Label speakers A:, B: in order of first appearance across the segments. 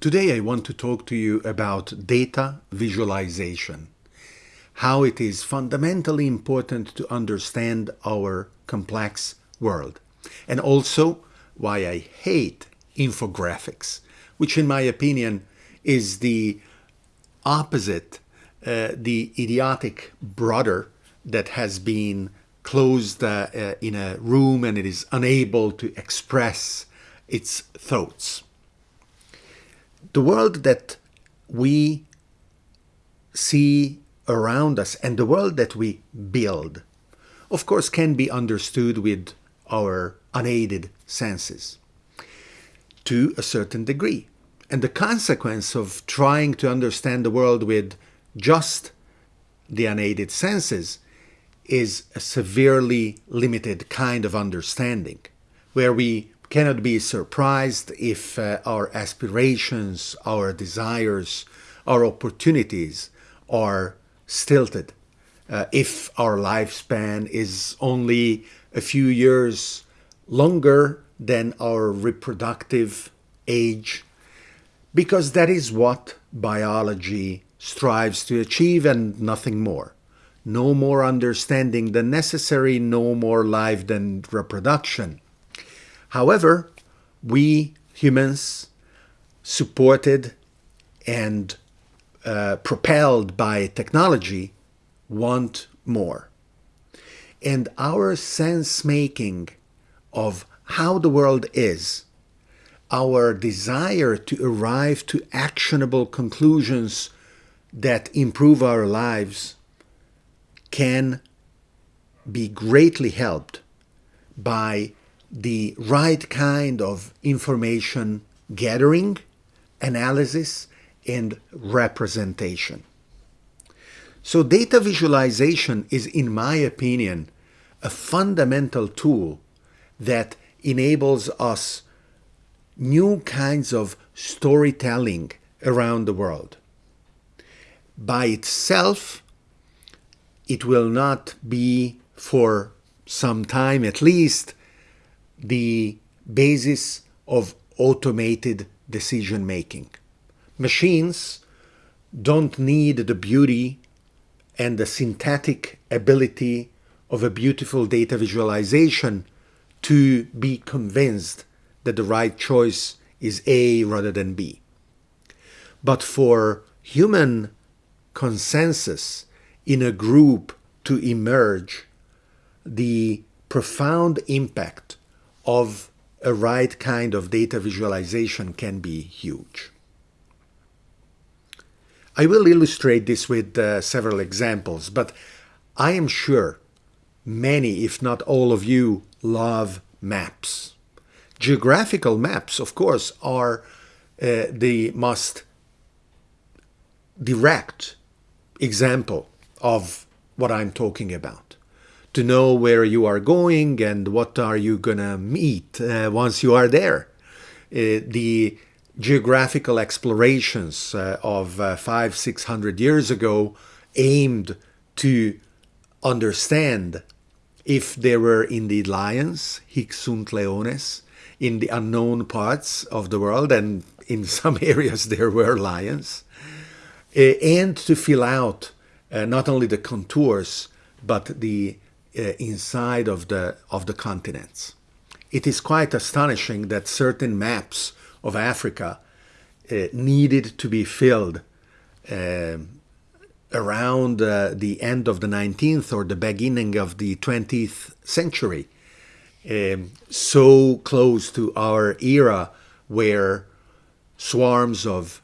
A: Today I want to talk to you about data visualization, how it is fundamentally important to understand our complex world, and also why I hate infographics, which in my opinion is the opposite, uh, the idiotic brother that has been closed uh, uh, in a room and it is unable to express its thoughts the world that we see around us and the world that we build, of course, can be understood with our unaided senses to a certain degree. And the consequence of trying to understand the world with just the unaided senses is a severely limited kind of understanding, where we cannot be surprised if uh, our aspirations, our desires, our opportunities are stilted. Uh, if our lifespan is only a few years longer than our reproductive age, because that is what biology strives to achieve and nothing more. No more understanding than necessary, no more life than reproduction. However, we humans, supported and uh, propelled by technology, want more. And our sense making of how the world is, our desire to arrive to actionable conclusions that improve our lives can be greatly helped by the right kind of information gathering, analysis, and representation. So data visualization is, in my opinion, a fundamental tool that enables us new kinds of storytelling around the world. By itself, it will not be for some time at least the basis of automated decision making. Machines don't need the beauty and the synthetic ability of a beautiful data visualization to be convinced that the right choice is A rather than B. But for human consensus in a group to emerge, the profound impact of a right kind of data visualization can be huge. I will illustrate this with uh, several examples, but I am sure many, if not all of you, love maps. Geographical maps, of course, are uh, the most direct example of what I'm talking about to know where you are going and what are you gonna meet uh, once you are there. Uh, the geographical explorations uh, of uh, five, six hundred years ago aimed to understand if there were indeed lions, hic sunt leones, in the unknown parts of the world, and in some areas there were lions, uh, and to fill out uh, not only the contours, but the inside of the, of the continents. It is quite astonishing that certain maps of Africa uh, needed to be filled uh, around uh, the end of the 19th or the beginning of the 20th century, um, so close to our era where swarms of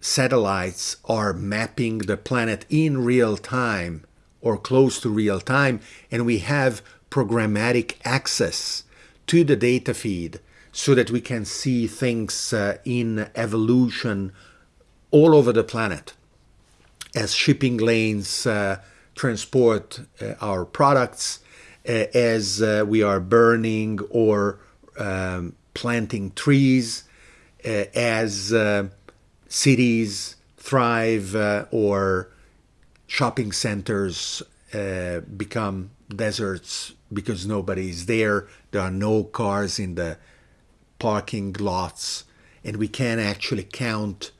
A: satellites are mapping the planet in real time or close to real time, and we have programmatic access to the data feed so that we can see things uh, in evolution all over the planet. As shipping lanes uh, transport uh, our products, uh, as uh, we are burning or um, planting trees, uh, as cities thrive or shopping centers uh, become deserts because nobody is there. There are no cars in the parking lots. and we can actually count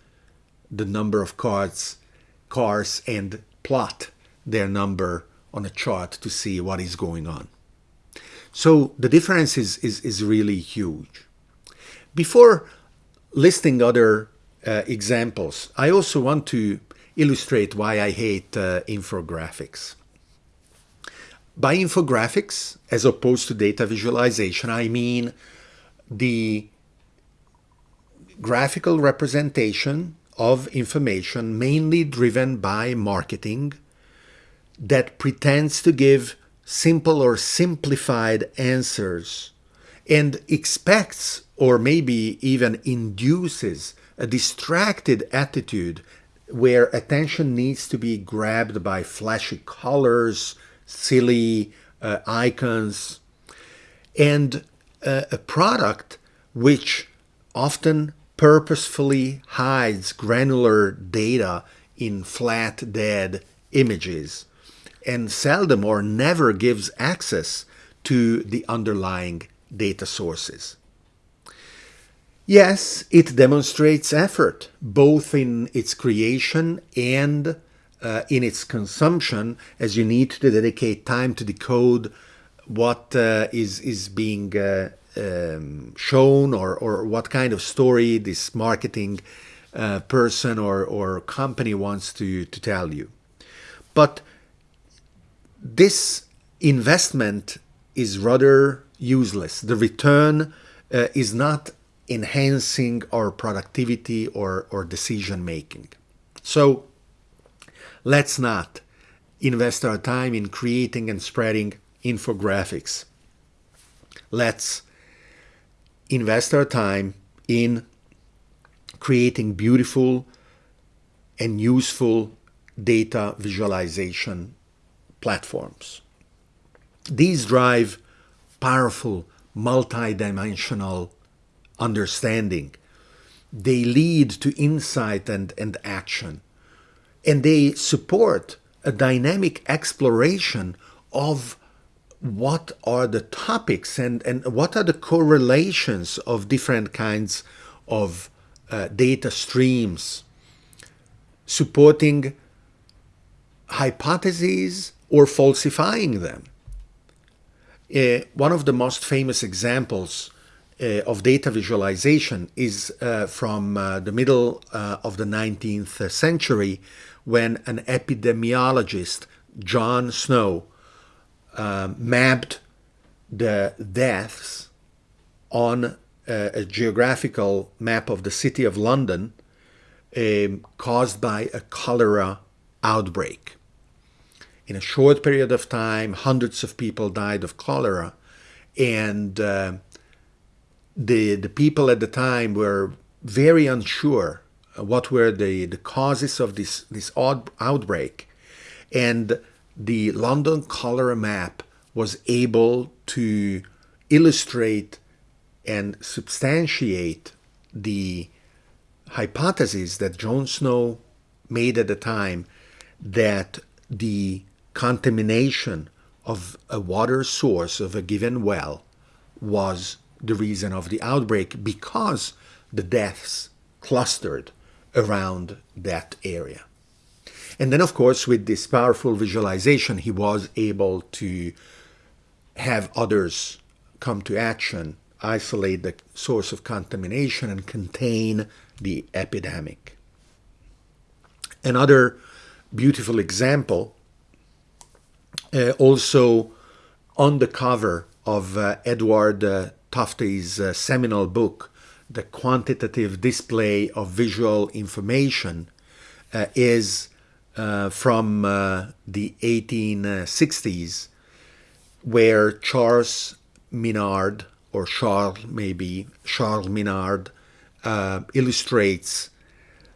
A: the number of cars, cars and plot their number on a chart to see what is going on. So the difference is, is, is really huge. Before listing other uh, examples, I also want to illustrate why I hate uh, infographics. By infographics, as opposed to data visualization, I mean the graphical representation of information mainly driven by marketing that pretends to give simple or simplified answers and expects or maybe even induces a distracted attitude where attention needs to be grabbed by flashy colors, silly uh, icons, and uh, a product which often purposefully hides granular data in flat, dead images and seldom or never gives access to the underlying data sources. Yes, it demonstrates effort, both in its creation and uh, in its consumption, as you need to dedicate time to decode what uh, is is being uh, um, shown or, or what kind of story this marketing uh, person or, or company wants to, to tell you. But this investment is rather useless. The return uh, is not enhancing our productivity or, or decision making. So let's not invest our time in creating and spreading infographics. Let's invest our time in creating beautiful and useful data visualization platforms. These drive powerful multidimensional understanding. They lead to insight and, and action. And they support a dynamic exploration of what are the topics and, and what are the correlations of different kinds of uh, data streams, supporting hypotheses or falsifying them. Uh, one of the most famous examples of data visualization is uh, from uh, the middle uh, of the 19th century when an epidemiologist, John Snow, mapped the deaths on a, a, geographical map of the city of London um, caused by a cholera outbreak. In a short period of time, hundreds of people died of cholera, and uh, the the people at the time were very unsure uh, what were the, the causes of this this odd outbreak, and the London cholera map was able to illustrate and substantiate the hypothesis that John Snow made at the time that the contamination of a water source of a given well was the reason of the outbreak because the deaths clustered around that area. And then, of course, with this powerful visualization, he was able to have others come to action, isolate the source of contamination, and contain the epidemic. Another beautiful example, uh, also on the cover of uh, Edward uh, Tufte's uh, seminal book, The Quantitative Display of Visual Information, uh, is uh, from uh, the 1860s, where Charles Minard, or Charles maybe, Charles Minard, uh, illustrates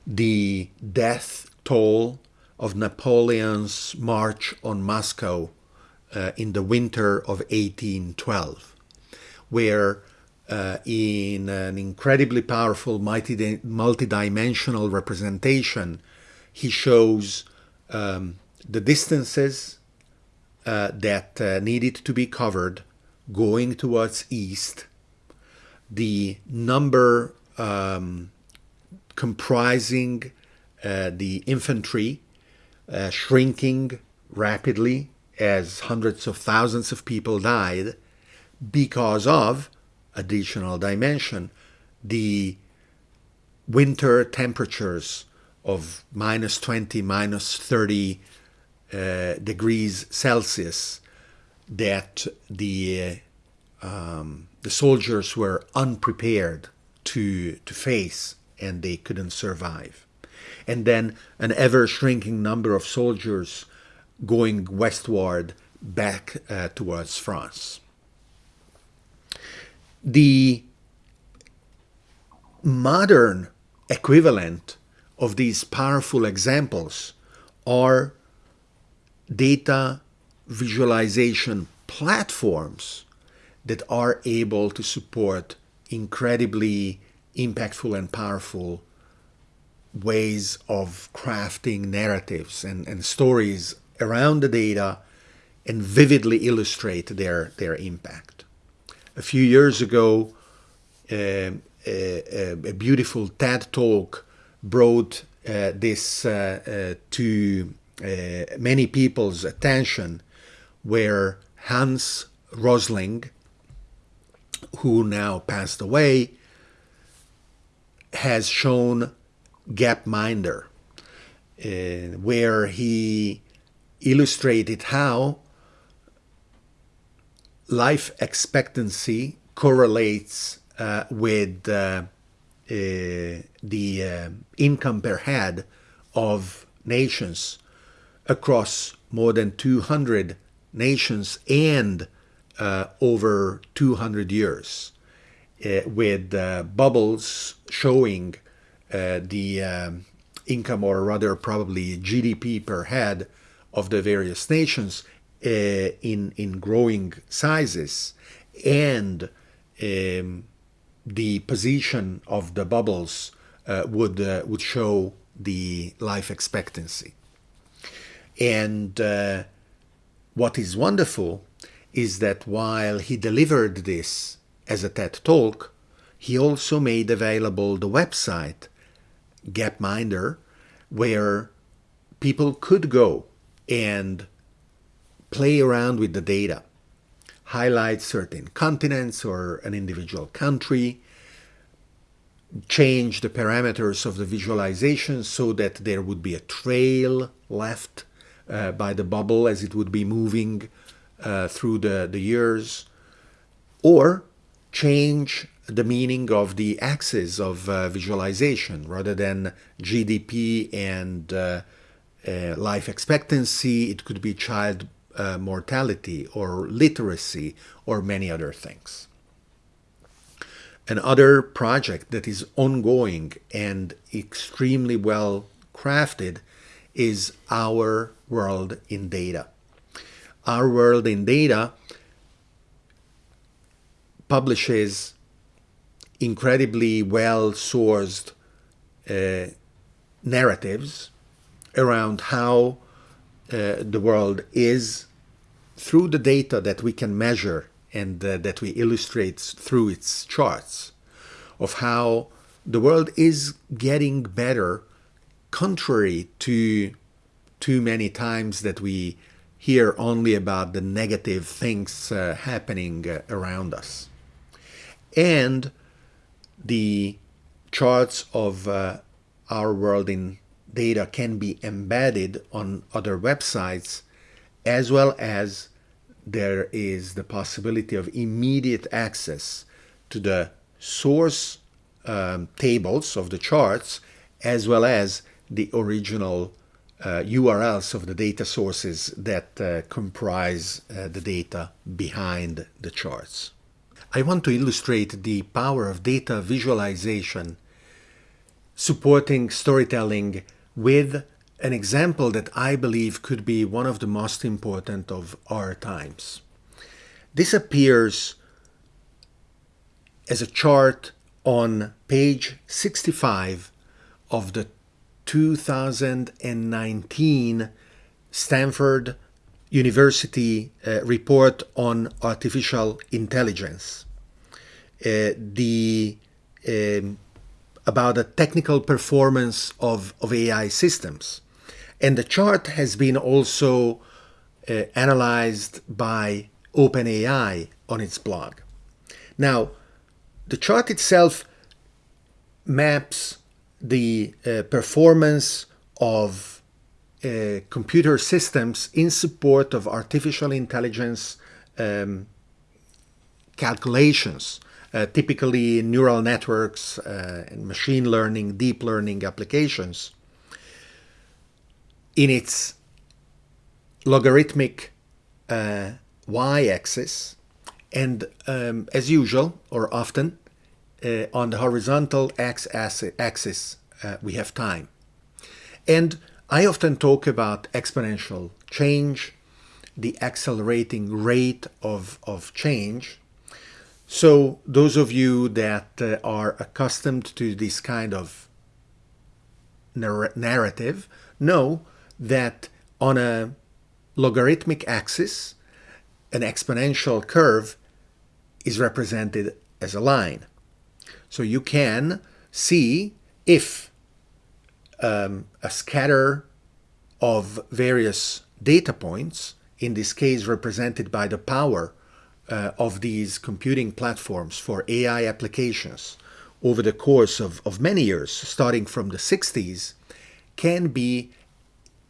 A: the death toll of Napoleon's march on Moscow uh, in the winter of 1812, where uh, in an incredibly powerful multi- multi-dimensional representation, he shows um, the distances uh, that uh, needed to be covered going towards east, the number um, comprising uh, the infantry uh, shrinking rapidly as hundreds of thousands of people died because of additional dimension the winter temperatures of minus 20 minus 30 uh, degrees celsius that the uh, um, the soldiers were unprepared to to face and they couldn't survive and then an ever shrinking number of soldiers going westward back uh, towards France. The modern equivalent of these powerful examples are data visualization platforms that are able to support incredibly impactful and powerful ways of crafting narratives and, and stories around the data and vividly illustrate their, their impact. A few years ago, uh, a, a, beautiful TED talk brought uh, this uh, uh to uh, many people's attention, where Hans Rosling, who now passed away, has shown Gapminder, where he illustrated how life expectancy correlates uh, with uh, uh, the uh, income per head of nations across more than 200 nations and over 200 years, with bubbles showing the um, income, or rather, probably GDP per head of the various nations in in growing sizes and um, the position of the bubbles uh, would uh, would show the life expectancy. And uh, what is wonderful is that while he delivered this as a TED talk he also made available the website Gapminder where people could go and play around with the data, highlight certain continents or an individual country, change the parameters of the visualization so that there would be a trail left uh, by the bubble as it would be moving uh, through the, the years, or change the meaning of the axis of uh, visualization rather than GDP and uh, uh, life expectancy, it could be child uh, mortality or literacy or many other things. Another project that is ongoing and extremely well crafted is Our World in Data. Our World in Data publishes incredibly well sourced uh, narratives around how uh, the world is through the data that we can measure and uh, that we illustrate through its charts of how the world is getting better contrary to too many times that we hear only about the negative things uh, happening uh, around us. And the charts of uh, our world in data can be embedded on other websites as well as there is the possibility of immediate access to the source um, tables of the charts as well as the original uh, URLs of the data sources that uh, comprise uh, the data behind the charts. I want to illustrate the power of data visualization supporting storytelling with an example that I believe could be one of the most important of our times. This appears as a chart on page 65 of the 2019 Stanford University uh, report on artificial intelligence. Uh, the um, about the technical performance of, of AI systems. And the chart has been also uh, analyzed by OpenAI on its blog. Now, the chart itself maps the uh, performance of uh, computer systems in support of artificial intelligence um, calculations, uh, typically neural networks uh, and machine learning, deep learning applications, in its logarithmic uh, y-axis, and um, as usual, or often, uh, on the horizontal x-axis, uh, we have time. And I often talk about exponential change, the accelerating rate of, of change. So those of you that uh, are accustomed to this kind of nar narrative know that on a logarithmic axis, an exponential curve is represented as a line. So you can see if um, a scatter of various data points, in this case represented by the power uh, of these computing platforms for AI applications over the course of, of many years, starting from the 60s, can be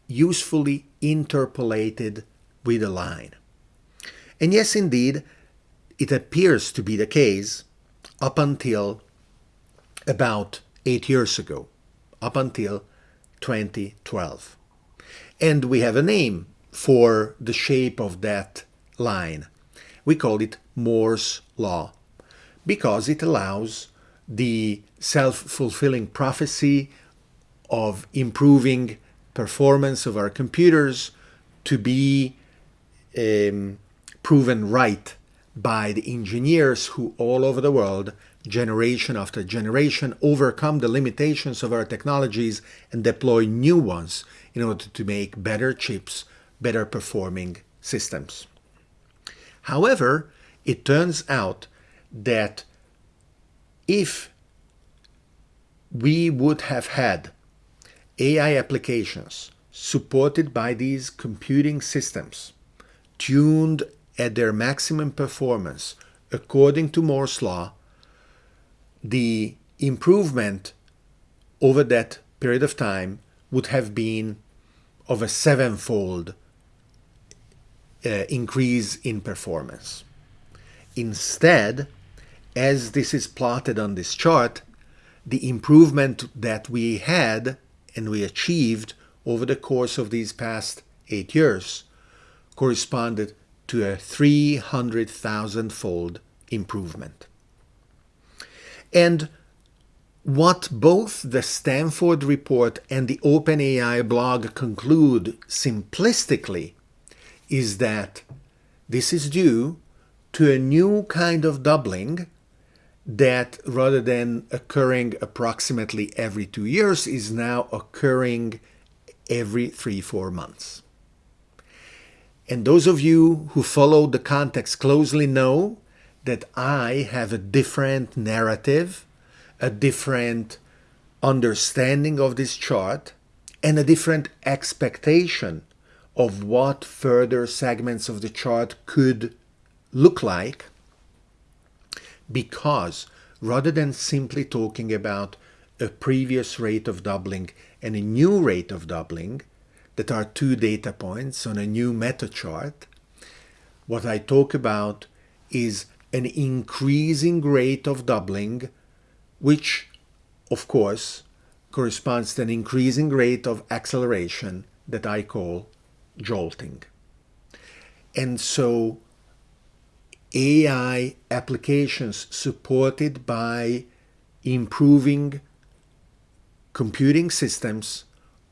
A: usefully interpolated with a line. And yes, indeed, it appears to be the case up until about eight years ago, up until 2012. And we have a name for the shape of that line. We call it Moore's Law because it allows the self-fulfilling prophecy of improving performance of our computers to be um, proven right by the engineers who all over the world generation after generation overcome the limitations of our technologies and deploy new ones in order to make better chips, better performing systems. However, it turns out that if we would have had AI applications supported by these computing systems tuned at their maximum performance according to Moore's law, the improvement over that period of time would have been of a sevenfold uh, increase in performance. Instead, as this is plotted on this chart, the improvement that we had and we achieved over the course of these past eight years corresponded to a 300,000 fold improvement. And what both the Stanford report and the OpenAI blog conclude simplistically is that this is due to a new kind of doubling that rather than occurring approximately every two years is now occurring every three, four months. And those of you who follow the context closely know that I have a different narrative, a different understanding of this chart, and a different expectation of what further segments of the chart could look like because rather than simply talking about a previous rate of doubling and a new rate of doubling that are two data points on a new meta chart, what I talk about is an increasing rate of doubling, which, of course, corresponds to an increasing rate of acceleration that I call jolting. And so AI applications supported by improving computing systems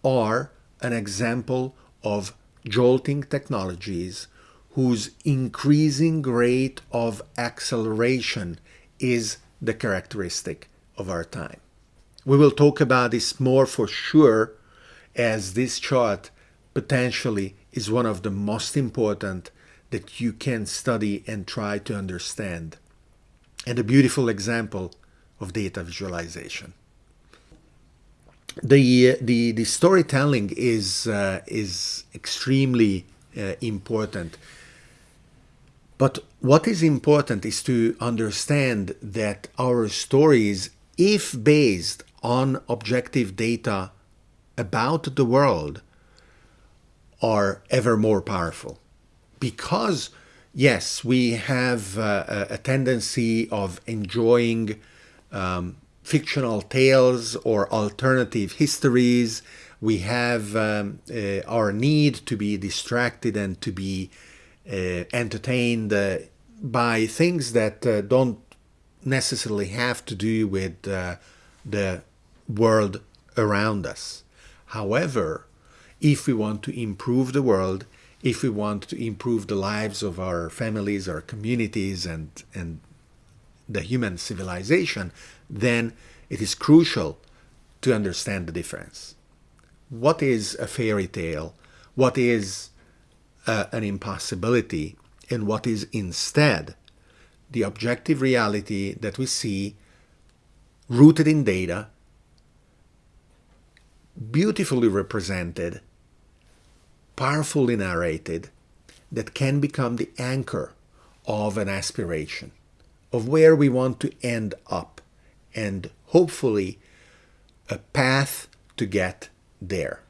A: are an example of jolting technologies whose increasing rate of acceleration is the characteristic of our time. We will talk about this more for sure as this chart potentially is one of the most important that you can study and try to understand. And a beautiful example of data visualization. the the the storytelling is uh, is extremely uh, important. But what is important is to understand that our stories, if based on objective data about the world, are ever more powerful. Because, yes, we have uh, a tendency of enjoying um, fictional tales or alternative histories. We have um, uh, our need to be distracted and to be uh, entertained uh, by things that uh, don't necessarily have to do with the world around us. However, if we want to improve the world, if we want to improve the lives of our families, our communities, and, and the human civilization, then it is crucial to understand the difference. What is a fairy tale? What is uh, an impossibility? And what is instead the objective reality that we see rooted in data, beautifully represented, powerfully narrated, that can become the anchor of an aspiration, of where we want to end up, and hopefully a path to get there,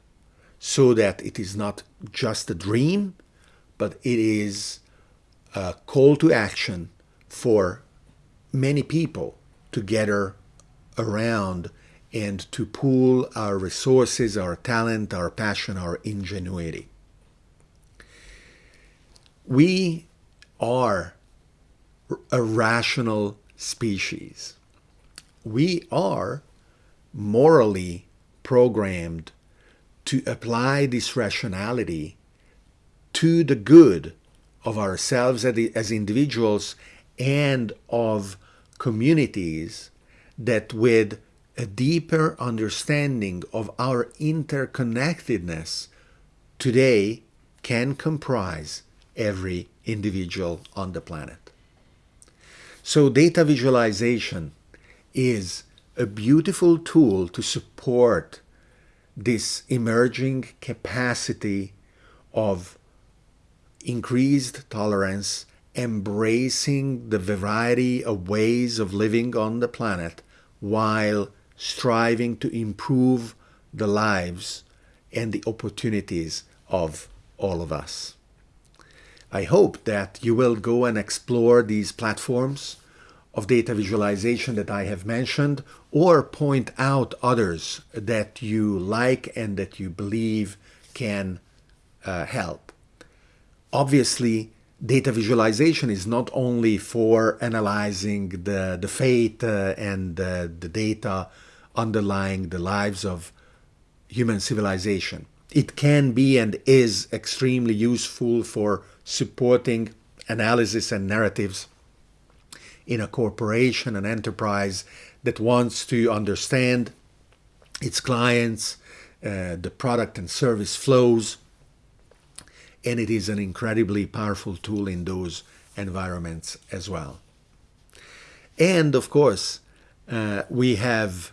A: so that it is not just a dream, but it is a call to action for many people to gather around and to pool our resources, our talent, our passion, our ingenuity. We are a rational species. We are morally programmed to apply this rationality to the good of ourselves as individuals and of communities that with a deeper understanding of our interconnectedness today can comprise every individual on the planet. So data visualization is a beautiful tool to support this emerging capacity of increased tolerance, embracing the variety of ways of living on the planet while striving to improve the lives and the opportunities of all of us. I hope that you will go and explore these platforms of data visualization that I have mentioned or point out others that you like and that you believe can uh, help. Obviously, data visualization is not only for analyzing the, the fate uh, and uh, the data underlying the lives of human civilization. It can be and is extremely useful for supporting analysis and narratives in a corporation, an enterprise that wants to understand its clients, uh, the product and service flows, and it is an incredibly powerful tool in those environments as well. And of course, uh, we have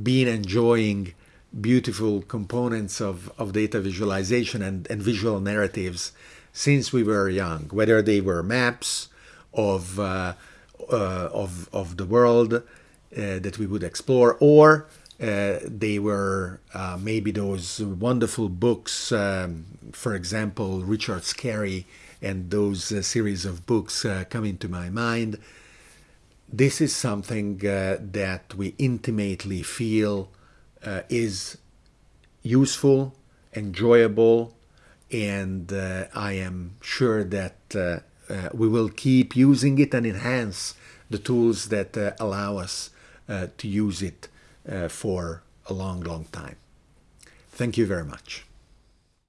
A: been enjoying beautiful components of, of data visualization and, and visual narratives since we were young, whether they were maps of, uh, uh, of, of the world uh, that we would explore or uh, they were uh, maybe those wonderful books, um, for example, Richard Scarry and those series of books come into my mind. This is something that we intimately feel is useful, enjoyable, and uh, I am sure that uh, uh, we will keep using it and enhance the tools that allow us to use it uh, for a long, long time. Thank you very much.